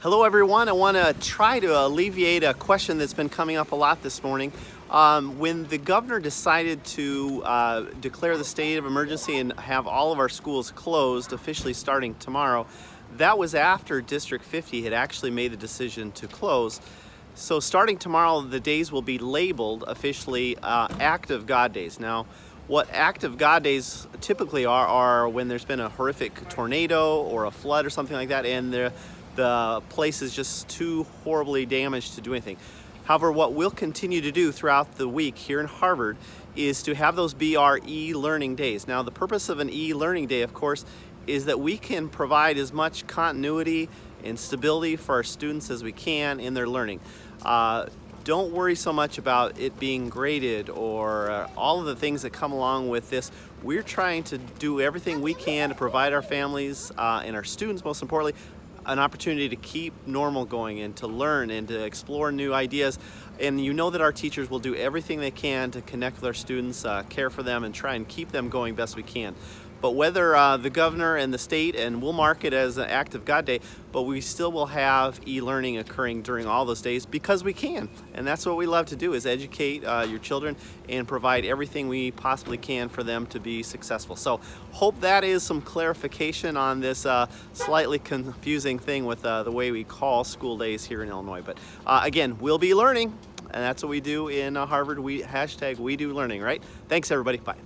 Hello everyone, I want to try to alleviate a question that's been coming up a lot this morning. Um, when the governor decided to uh, declare the state of emergency and have all of our schools closed officially starting tomorrow, that was after District 50 had actually made the decision to close. So starting tomorrow, the days will be labeled officially uh, act of God days. Now, what act of God days typically are, are when there's been a horrific tornado or a flood or something like that, and the the place is just too horribly damaged to do anything. However, what we'll continue to do throughout the week here in Harvard is to have those BRE e-learning days. Now, the purpose of an e-learning day, of course, is that we can provide as much continuity and stability for our students as we can in their learning. Uh, don't worry so much about it being graded or uh, all of the things that come along with this. We're trying to do everything we can to provide our families uh, and our students, most importantly, an opportunity to keep normal going and to learn and to explore new ideas. And you know that our teachers will do everything they can to connect with our students, uh, care for them, and try and keep them going best we can. But whether uh, the governor and the state, and we'll mark it as an act of God Day, but we still will have e-learning occurring during all those days because we can. And that's what we love to do is educate uh, your children and provide everything we possibly can for them to be successful. So hope that is some clarification on this uh, slightly confusing thing with uh, the way we call school days here in Illinois. But uh, again, we'll be learning and that's what we do in uh, Harvard. We hashtag we do learning, right? Thanks everybody, bye.